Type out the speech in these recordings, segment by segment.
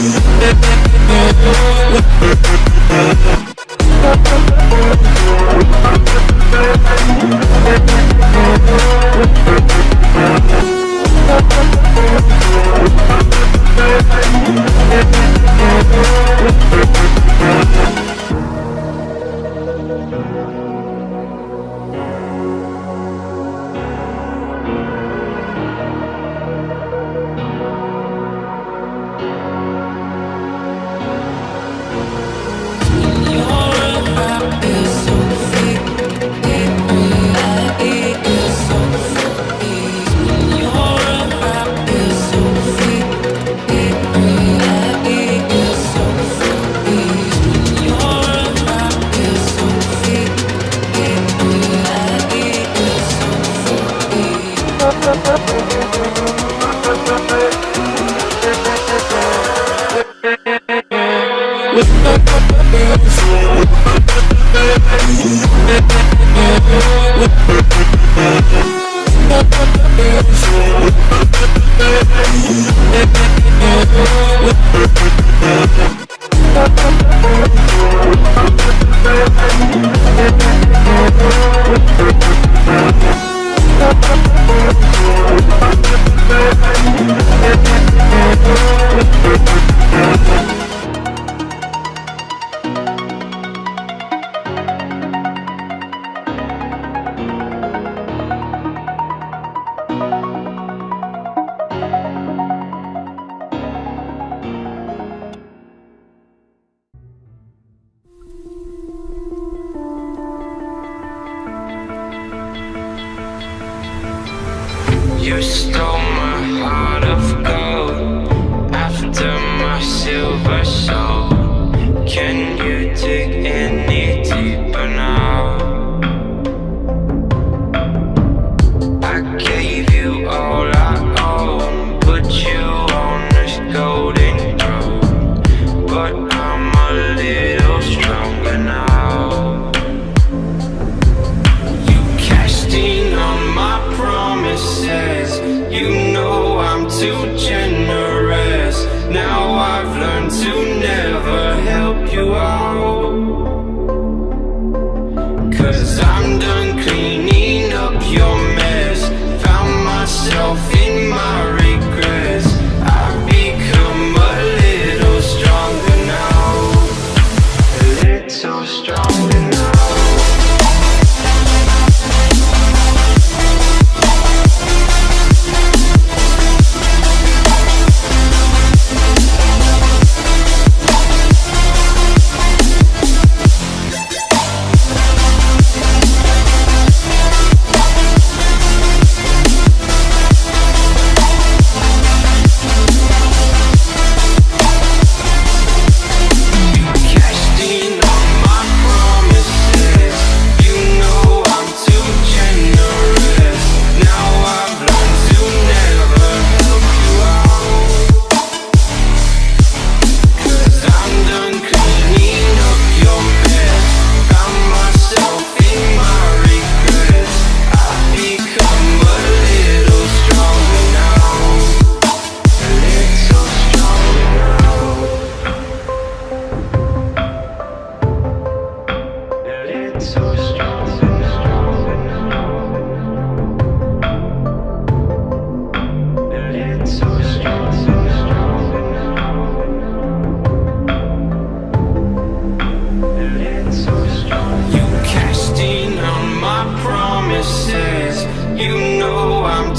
You silver soul. Can you dig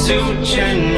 cashed in